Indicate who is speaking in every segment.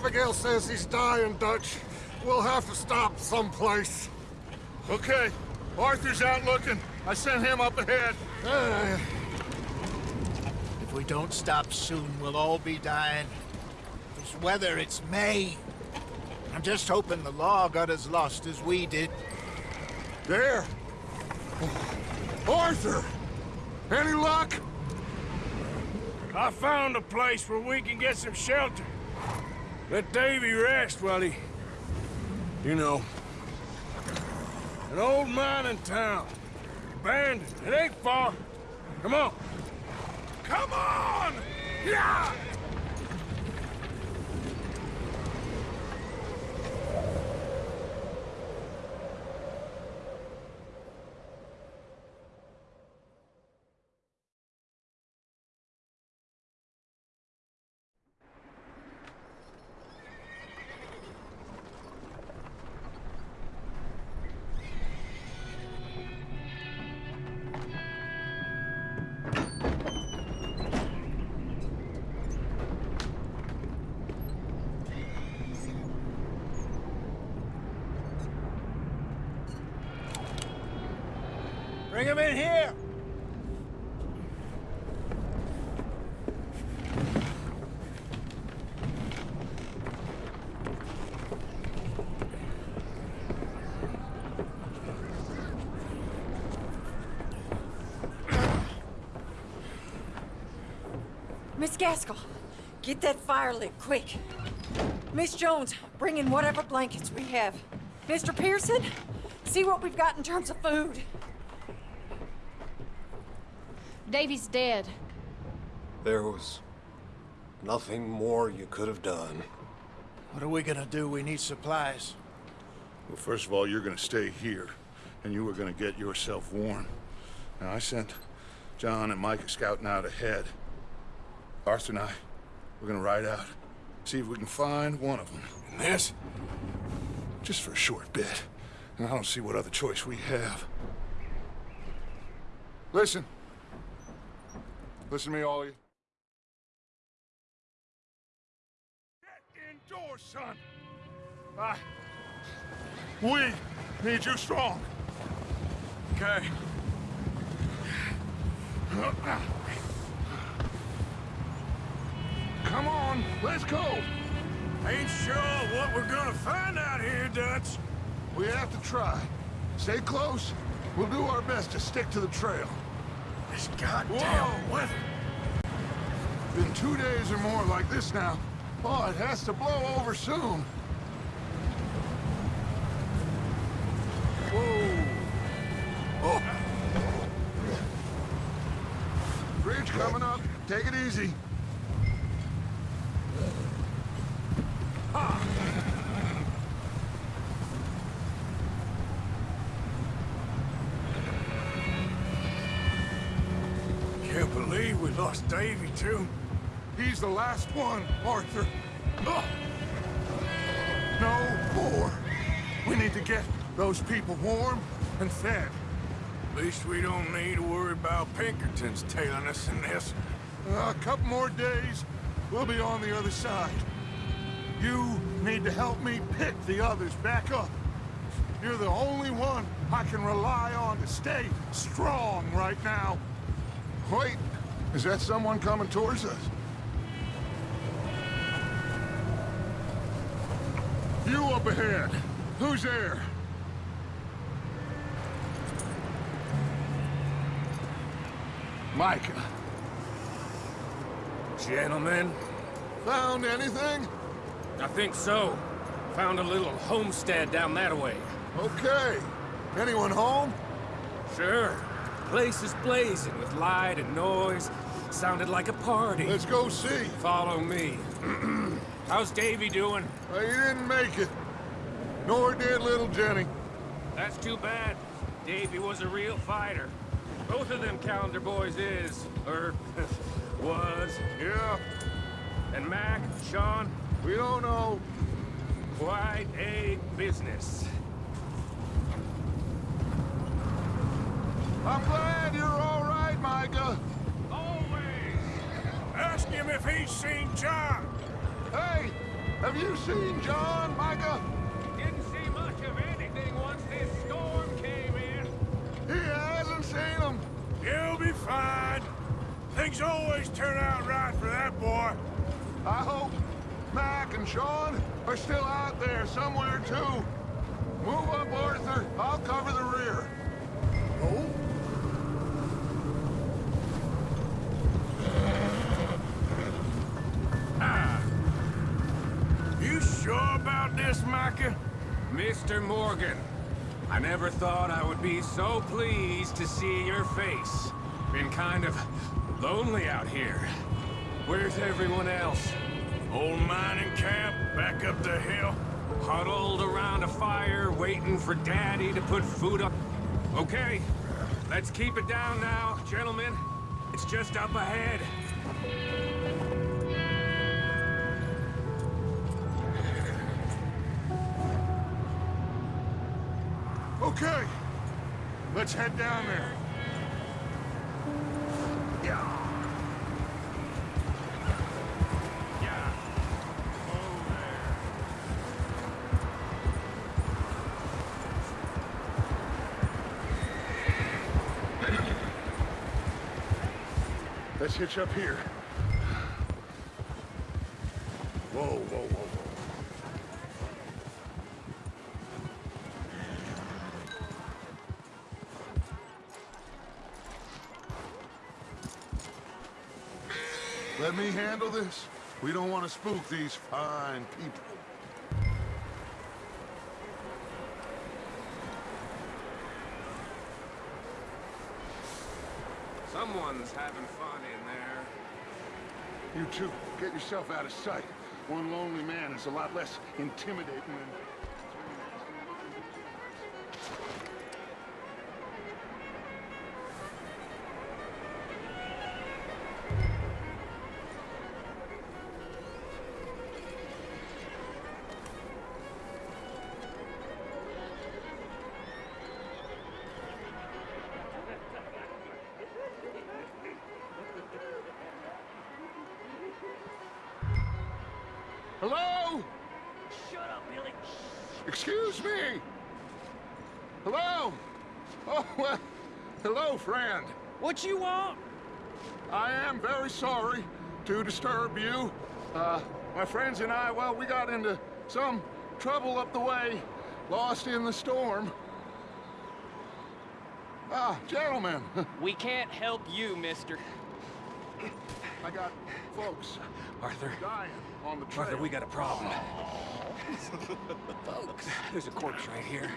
Speaker 1: Abigail says he's dying, Dutch. We'll have to stop someplace.
Speaker 2: Okay. Arthur's out looking. I sent him up ahead.
Speaker 1: Uh,
Speaker 3: If we don't stop soon, we'll all be dying. This weather, it's May. I'm just hoping the law got as lost as we did.
Speaker 1: there. Arthur! Any luck?
Speaker 4: I found a place where we can get some shelter. Let Davey rest while he... You know. An old mining town. Abandoned. It ain't far. Come on. Come on! Yeah!
Speaker 3: Bring him in here!
Speaker 5: Miss Gaskill, get that fire lit, quick. Miss Jones, bring in whatever blankets we have. Mr. Pearson, see what we've got in terms of food.
Speaker 6: Davey's dead.
Speaker 1: There was nothing more you could have done.
Speaker 3: What are we gonna do? We need supplies.
Speaker 2: Well, first of all, you're gonna stay here, and you are gonna get yourself warm. Now, I sent John and Micah scouting out ahead. Arthur and I, we're gonna ride out, see if we can find one of them.
Speaker 4: And this?
Speaker 2: Just for a short bit. And I don't see what other choice we have. Listen. Listen to me, all of you. Get indoors, son. I... We need you strong.
Speaker 4: Okay.
Speaker 2: Come on, let's go.
Speaker 4: Ain't sure what we're gonna find out here, Dutch.
Speaker 2: We have to try. Stay close. We'll do our best to stick to the trail.
Speaker 4: This goddamn
Speaker 2: Whoa.
Speaker 4: weather.
Speaker 2: Been two days or more like this now. Oh, it has to blow over soon. Whoa. Oh. Bridge coming up. Take it easy.
Speaker 4: Can't believe we lost Davey, too.
Speaker 2: He's the last one, Arthur. Ugh. No more. We need to get those people warm and fed.
Speaker 4: At least we don't need to worry about Pinkertons tailing us in this.
Speaker 2: A couple more days, we'll be on the other side. You need to help me pick the others back up. You're the only one I can rely on to stay strong right now. Wait, is that someone coming towards us? You up ahead. Who's there? Micah.
Speaker 4: Gentlemen,
Speaker 2: Found anything?
Speaker 7: I think so. Found a little homestead down that way.
Speaker 2: Okay. Anyone home?
Speaker 7: Sure. Place is blazing with light and noise. Sounded like a party.
Speaker 2: Let's go see.
Speaker 7: Follow me. How's Davey doing?
Speaker 2: Uh, he didn't make it. Nor did little Jenny.
Speaker 7: That's too bad. Davey was a real fighter. Both of them Callander boys is, or was.
Speaker 2: Yeah,
Speaker 7: And Mac, Sean,
Speaker 2: we don't know.
Speaker 7: quite a business.
Speaker 2: I'm glad you're all right, Micah.
Speaker 7: Always!
Speaker 4: ask him if he's seen John.
Speaker 2: Hey, Have you seen John, Micah?
Speaker 7: Didn't see much of anything once this storm came in.
Speaker 2: He hasn't seen him.
Speaker 4: He'll be fine. Things always turn out right for that boy.
Speaker 2: I hope Mac and Sean are still out there somewhere, too. Move up, Arthur. I'll cover the rear.
Speaker 4: Oh? This, Micah?
Speaker 7: Mr. Morgan, I never thought I would be so pleased to see your face. Been kind of lonely out here. Where's everyone else?
Speaker 4: Old mining camp, back up the hill.
Speaker 7: Huddled around a fire, waiting for Daddy to put food up. Okay, let's keep it down now, gentlemen. It's just up ahead.
Speaker 2: Okay, let's head down there. Let's hitch up here. Whoa, whoa, whoa, want to spook these fine people.
Speaker 7: Someone's having fun in there.
Speaker 2: You two, get yourself out of sight. One lonely man is a lot less intimidating than... Oh, well, hello, friend.
Speaker 8: What you want?
Speaker 2: I am very sorry to disturb you. Uh, my friends and I, well, we got into some trouble up the way, lost in the storm. Ah, gentlemen,
Speaker 8: We can't help you, mister.
Speaker 2: I got folks
Speaker 7: Arthur,
Speaker 2: dying on the trail.
Speaker 7: Arthur, we got a problem. Folks, there's a corpse right here.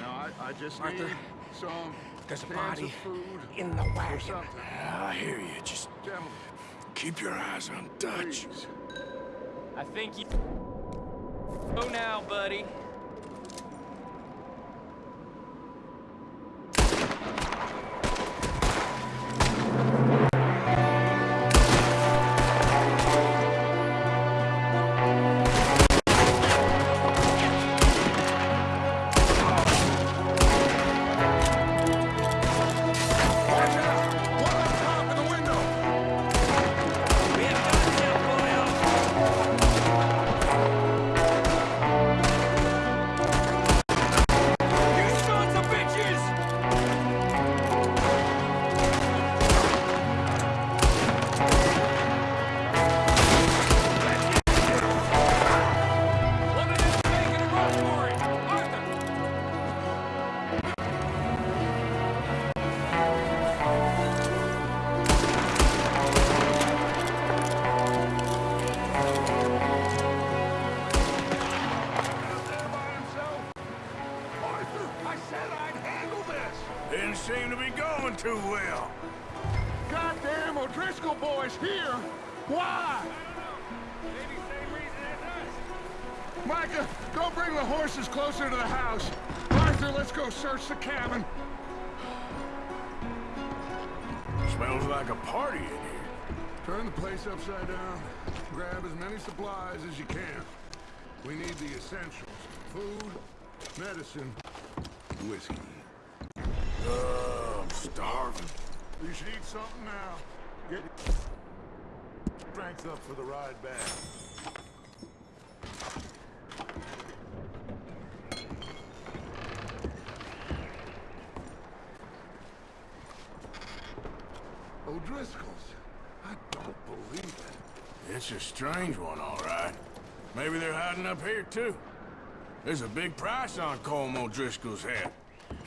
Speaker 2: Now, I, I just
Speaker 7: Arthur,
Speaker 2: need some
Speaker 7: There's a body
Speaker 2: food
Speaker 7: in the
Speaker 2: or
Speaker 7: wagon.
Speaker 2: Ah,
Speaker 4: I hear you. Just
Speaker 2: Gentlemen,
Speaker 4: keep your eyes on Dutch.
Speaker 2: please.
Speaker 8: I think you... Go now, buddy.
Speaker 2: Micah, go bring the horses closer to the house. Arthur, let's go search the cabin.
Speaker 4: Smells like a party in here.
Speaker 2: Turn the place upside down. Grab as many supplies as you can. We need the essentials. Food, medicine, whiskey.
Speaker 4: Oh, I'm starving.
Speaker 2: You should eat something now. Get your strength up for the ride back. O'Driscoll's. I don't believe it.
Speaker 4: It's a strange one, all right. Maybe they're hiding up here, too. There's a big price on Colm O'Driscoll's head.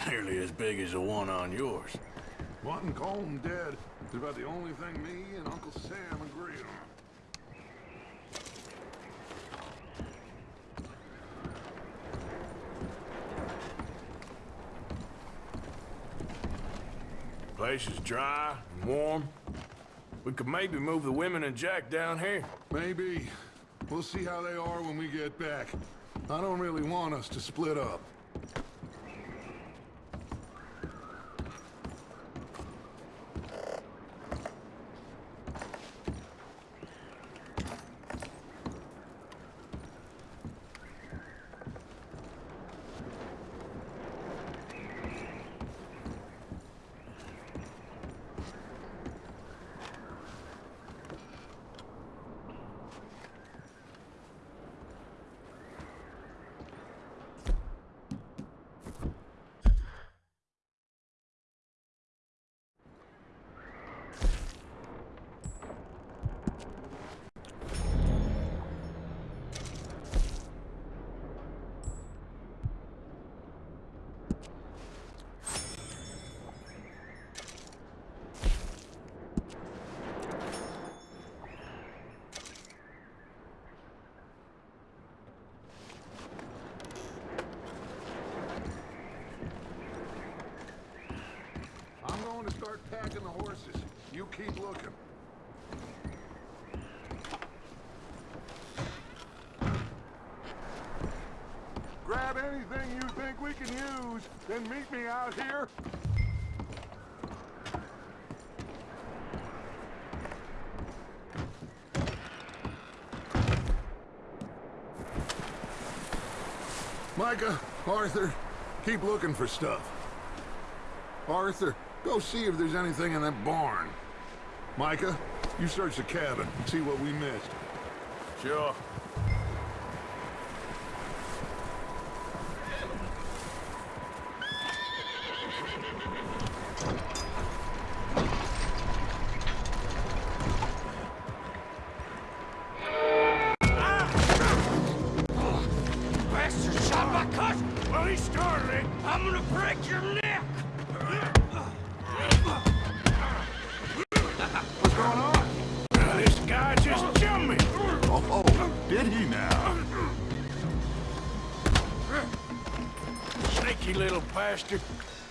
Speaker 4: Nearly as big as the one on yours.
Speaker 2: Wanting Colm dead is about the only thing me and Uncle Sam agree on.
Speaker 4: Place is dry warm. We could maybe move the women and Jack down here.
Speaker 2: Maybe. We'll see how they are when we get back. I don't really want us to split up. I'm going to start packing the horses. You keep looking. Grab anything you think we can use, then meet me out here. Micah, Arthur, keep looking for stuff. Arthur, go see if there's anything in that barn. Micah, you search the cabin, and see what we missed.
Speaker 4: Sure.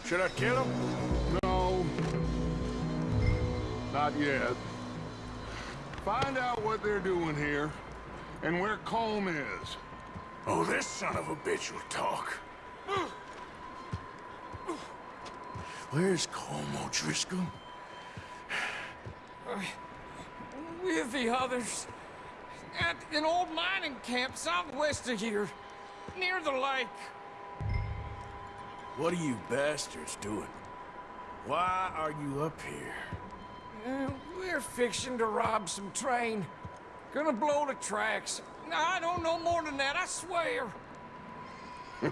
Speaker 4: Should I kill him?
Speaker 2: No. Not yet. Find out what they're doing here, and where Colm is.
Speaker 4: Oh, this son of a bitch will talk. Where's Colm O'Driscoll?
Speaker 9: With the others. At an old mining camp southwest of here. Near the lake.
Speaker 4: What are you bastards doing? Why are you up here?
Speaker 9: Uh, we're fixing to rob some train. Gonna blow the tracks. I don't know more than that, I swear.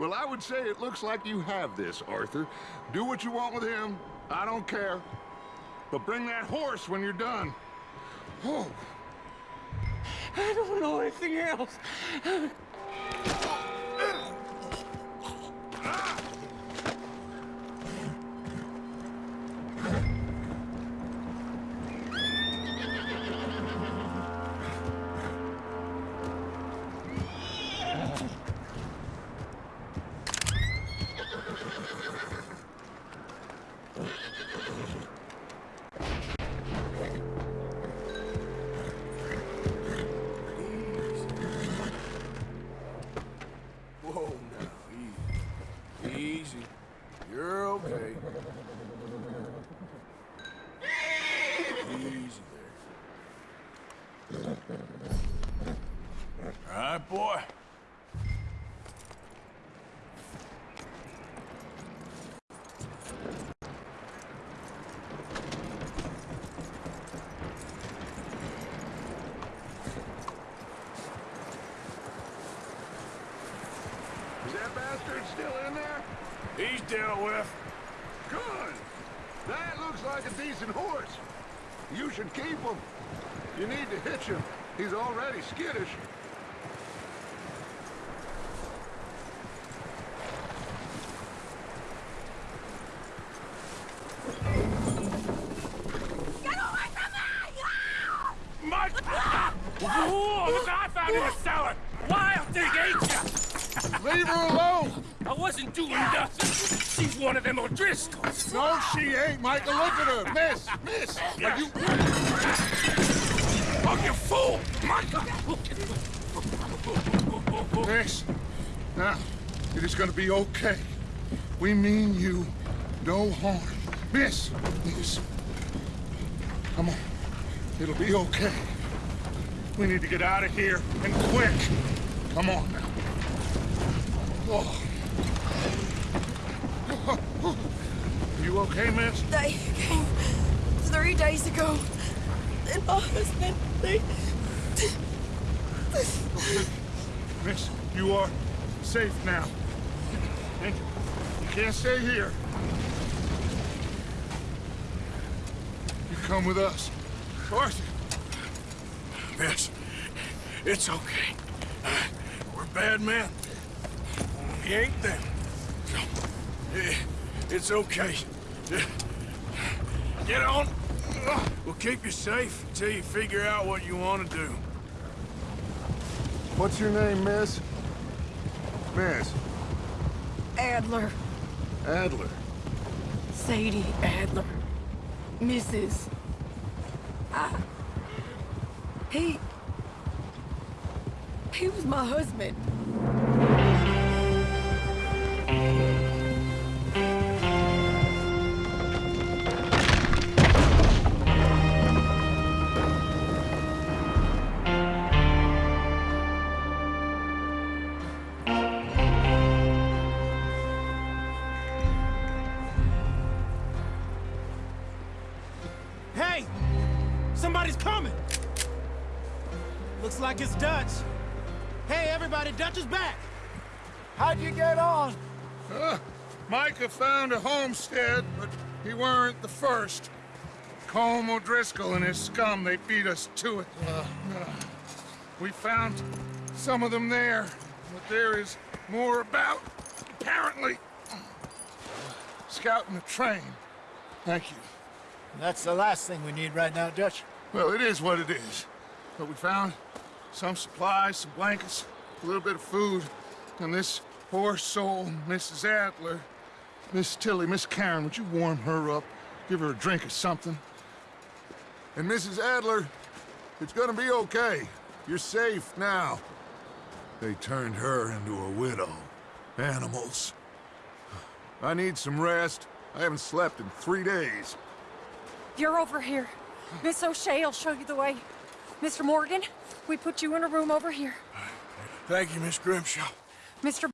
Speaker 2: Well, I would say it looks like you have this, Arthur. Do what you want with him. I don't care. But bring that horse when you're done. Oh,
Speaker 9: I don't know anything else.
Speaker 4: Easy. You're okay. Easy there. All right, boy.
Speaker 2: is that bastard still in there?
Speaker 4: He's dealt with.
Speaker 2: Good. That looks like a decent horse. You should keep him. You need to hitch him. He's already skittish.
Speaker 4: Mike! Whoa, look what I found in the cellar! Wild thing, ain't ya?
Speaker 2: Leave her alone!
Speaker 4: I wasn't doing nothing. She's one of them O'Driscolls.
Speaker 2: No, she ain't, Michael. Look at her. Miss, miss. Are you...
Speaker 4: Oh, you fool! Michael!
Speaker 2: Miss. Now, it is gonna be okay. We mean you no harm. Miss, miss. Come on. It'll be okay. We need to get out of here, and quick. Come on now. Oh. You okay, miss?
Speaker 5: They came three days ago. And my husband, they...
Speaker 2: Miss, you are safe now. And you can't stay here. You come with us. Arthur.
Speaker 4: Miss, it's okay. Uh, we're bad men. We ain't them. No, eh, it's okay. Get on. We'll keep you safe until you figure out what you want to do.
Speaker 2: What's your name, miss? Miss.
Speaker 5: Adler.
Speaker 2: Adler.
Speaker 5: Sadie Adler. Mrs. I... He... He was my husband.
Speaker 10: Like it's Dutch. Hey, everybody, Dutch is back!
Speaker 3: How'd you get on?
Speaker 2: Uh, Micah found a homestead, but he weren't the first. Colm O'Driscoll and his scum, they beat us to it. Uh, we found some of them there, but there is more about, apparently. Scouting the train. Thank you.
Speaker 3: That's the last thing we need right now, Dutch.
Speaker 2: Well, it is what it is. But we found some supplies, some blankets, a little bit of food, and this poor soul, Mrs. Adler, Miss Tilly, Miss Karen, would you warm her up? Give her a drink or something? And Mrs. Adler, it's gonna be okay. You're safe now. They turned her into a widow. Animals. I need some rest. I haven't slept in three days.
Speaker 5: You're over here. Miss O'Shea will show you the way. Mr. Morgan, we put you in a room over here.
Speaker 4: Thank you, Miss Grimshaw.
Speaker 5: Mr.